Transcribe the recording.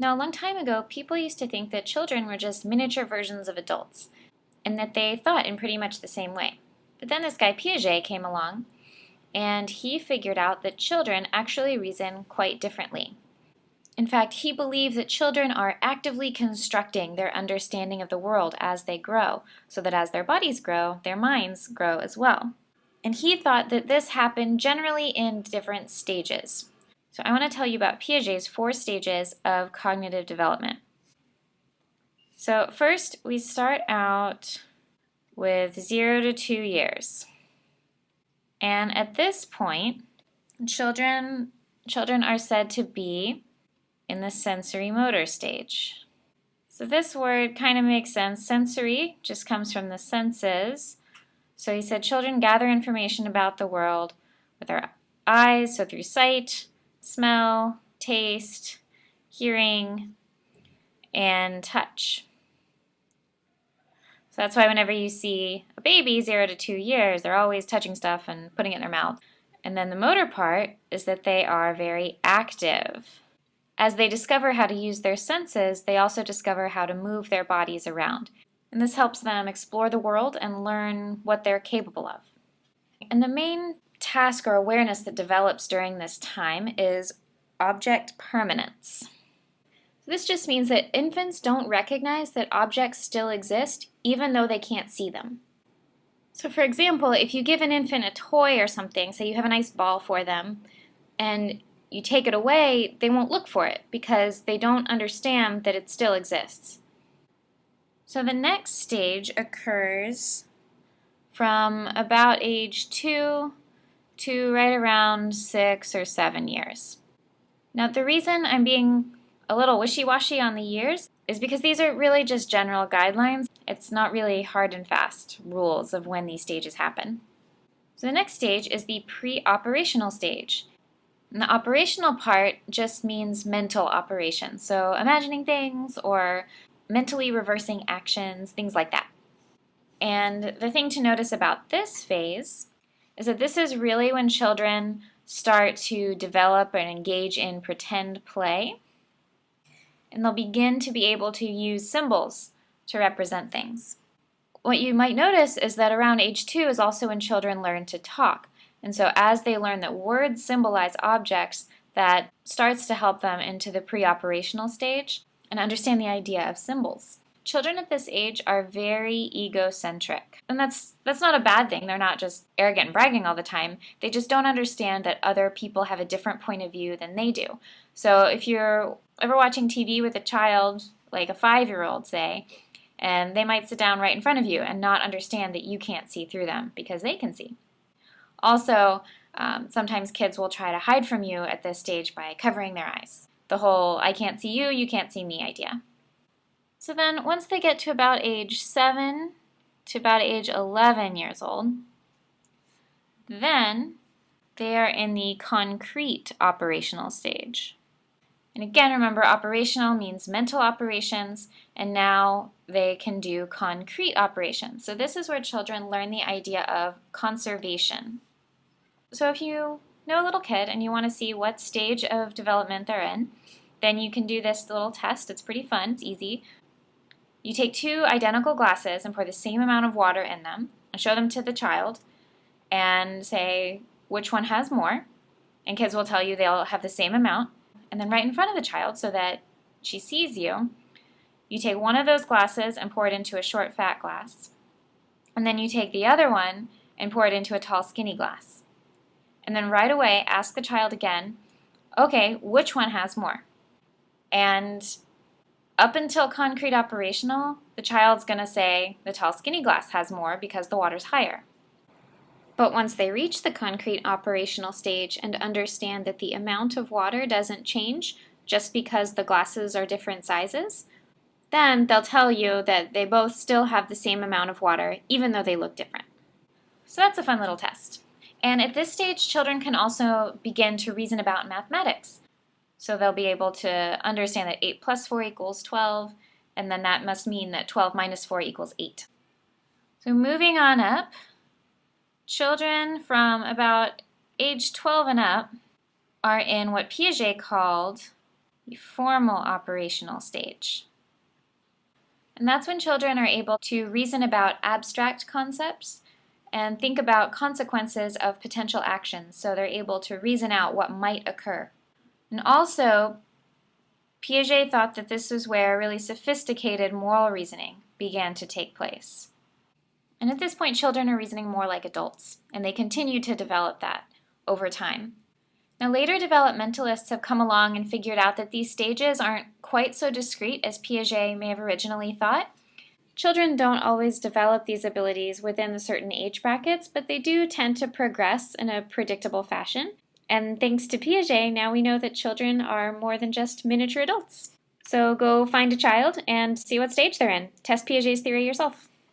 Now, a long time ago, people used to think that children were just miniature versions of adults, and that they thought in pretty much the same way. But then this guy Piaget came along, and he figured out that children actually reason quite differently. In fact, he believed that children are actively constructing their understanding of the world as they grow, so that as their bodies grow, their minds grow as well. And he thought that this happened generally in different stages. So I want to tell you about Piaget's four stages of cognitive development. So first, we start out with zero to two years. And at this point, children, children are said to be in the sensory motor stage. So this word kind of makes sense. Sensory just comes from the senses. So he said children gather information about the world with their eyes, so through sight, smell, taste, hearing, and touch. So that's why whenever you see a baby, zero to two years, they're always touching stuff and putting it in their mouth. And then the motor part is that they are very active. As they discover how to use their senses, they also discover how to move their bodies around. And this helps them explore the world and learn what they're capable of. And the main task or awareness that develops during this time is object permanence. This just means that infants don't recognize that objects still exist even though they can't see them. So for example, if you give an infant a toy or something, say you have a nice ball for them, and you take it away, they won't look for it because they don't understand that it still exists. So the next stage occurs from about age 2 to right around 6 or 7 years. Now the reason I'm being a little wishy-washy on the years is because these are really just general guidelines. It's not really hard and fast rules of when these stages happen. So the next stage is the pre-operational stage. And the operational part just means mental operations, so imagining things or mentally reversing actions, things like that. And the thing to notice about this phase is that this is really when children start to develop and engage in pretend play. And they'll begin to be able to use symbols to represent things. What you might notice is that around age two is also when children learn to talk. And so as they learn that words symbolize objects, that starts to help them into the pre-operational stage and understand the idea of symbols. Children at this age are very egocentric. And that's that's not a bad thing. They're not just arrogant and bragging all the time. They just don't understand that other people have a different point of view than they do. So if you're ever watching TV with a child, like a five-year-old say, and they might sit down right in front of you and not understand that you can't see through them because they can see. Also, um, sometimes kids will try to hide from you at this stage by covering their eyes. The whole I can't see you, you can't see me idea. So then once they get to about age 7 to about age 11 years old, then they are in the concrete operational stage. And again, remember operational means mental operations, and now they can do concrete operations. So this is where children learn the idea of conservation. So if you know a little kid and you want to see what stage of development they're in, then you can do this little test. It's pretty fun. It's easy. You take two identical glasses and pour the same amount of water in them and show them to the child and say which one has more. And kids will tell you they'll have the same amount. And then right in front of the child so that she sees you, you take one of those glasses and pour it into a short fat glass. And then you take the other one and pour it into a tall skinny glass and then right away ask the child again, okay, which one has more? And up until concrete operational, the child's going to say the tall skinny glass has more because the water's higher. But once they reach the concrete operational stage and understand that the amount of water doesn't change just because the glasses are different sizes, then they'll tell you that they both still have the same amount of water even though they look different. So that's a fun little test. And at this stage, children can also begin to reason about mathematics. So they'll be able to understand that 8 plus 4 equals 12, and then that must mean that 12 minus 4 equals 8. So moving on up, children from about age 12 and up are in what Piaget called the formal operational stage. And that's when children are able to reason about abstract concepts and think about consequences of potential actions, so they're able to reason out what might occur. And also, Piaget thought that this was where really sophisticated moral reasoning began to take place. And at this point, children are reasoning more like adults, and they continue to develop that over time. Now, later developmentalists have come along and figured out that these stages aren't quite so discrete as Piaget may have originally thought. Children don't always develop these abilities within the certain age brackets, but they do tend to progress in a predictable fashion. And thanks to Piaget, now we know that children are more than just miniature adults. So go find a child and see what stage they're in. Test Piaget's theory yourself.